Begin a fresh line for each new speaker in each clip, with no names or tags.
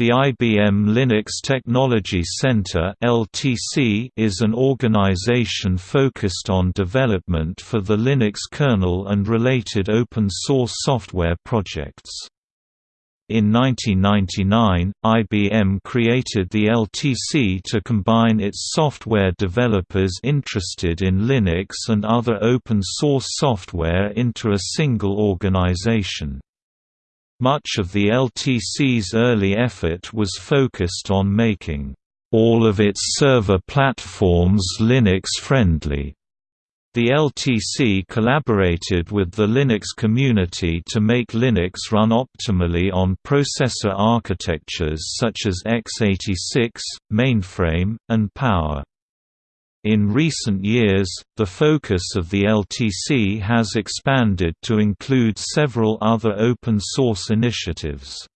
The IBM Linux Technology Center is an organization focused on development for the Linux kernel and related open source software projects. In 1999, IBM created the LTC to combine its software developers interested in Linux and other open source software into a single organization. Much of the LTC's early effort was focused on making all of its server platforms Linux-friendly. The LTC collaborated with the Linux community to make Linux run optimally on processor architectures such as x86, mainframe, and Power. In recent years, the focus of the LTC has expanded to include several other open-source initiatives.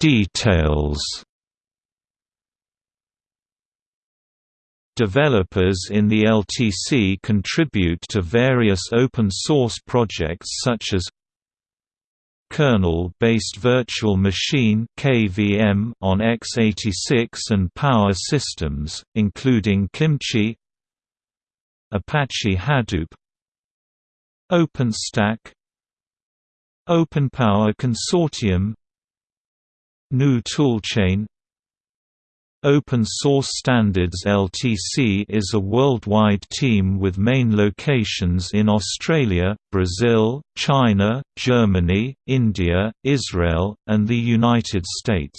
Details Developers in the LTC contribute to various open-source projects such as kernel-based virtual machine (KVM) on x86 and Power systems, including Kimchi, Apache Hadoop, OpenStack, OpenPower Consortium, GNU Toolchain Open Source Standards LTC is a worldwide team with main locations in Australia, Brazil, China, Germany, India, Israel, and the United States.